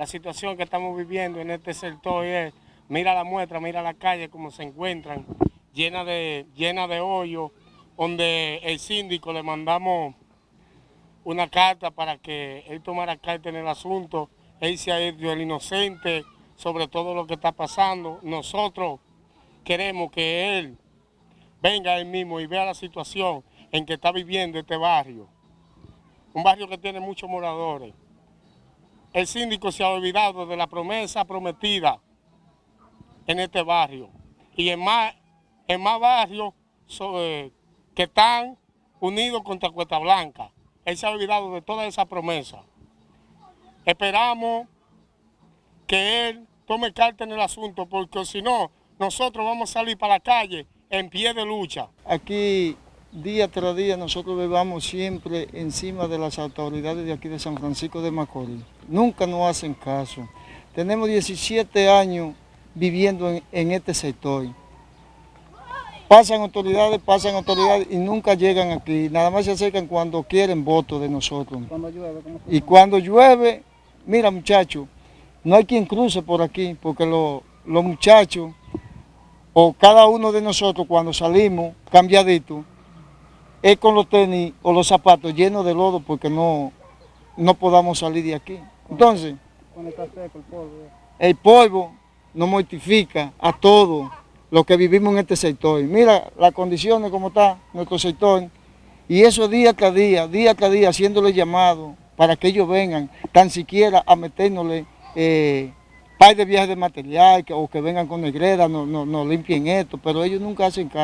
La situación que estamos viviendo en este sector es, mira la muestra, mira la calle como se encuentran, llena de, llena de hoyos, donde el síndico le mandamos una carta para que él tomara carta en el asunto, él se ha ido el inocente sobre todo lo que está pasando. Nosotros queremos que él venga él mismo y vea la situación en que está viviendo este barrio. Un barrio que tiene muchos moradores. El síndico se ha olvidado de la promesa prometida en este barrio. Y en más, en más barrios eh, que están unidos contra Cuesta Blanca. Él se ha olvidado de toda esa promesa. Esperamos que él tome carta en el asunto, porque si no, nosotros vamos a salir para la calle en pie de lucha. Aquí, día tras día, nosotros vivamos siempre encima de las autoridades de aquí de San Francisco de Macorís. Nunca nos hacen caso. Tenemos 17 años viviendo en, este sector. Pasan autoridades, pasan autoridades y nunca llegan aquí. Nada más se acercan cuando quieren votos de nosotros. y cuando llueve, mira muchachos, no hay quien cruce por aquí porque los muchachos o cada uno de nosotros cuando salimos cambiaditos, es con los tenis o los zapatos llenos de lodo porque no, no podamos salir de aquí. Entonces, el polvo nos mortifica a todos los que vivimos en este sector. Mira las condiciones como está nuestro sector y eso día tras día, día tras día, haciéndole llamado para que ellos vengan tan siquiera a metérnosle eh, par de viajes de material o que vengan con negreda, no, no, no limpien esto, pero ellos nunca hacen caso.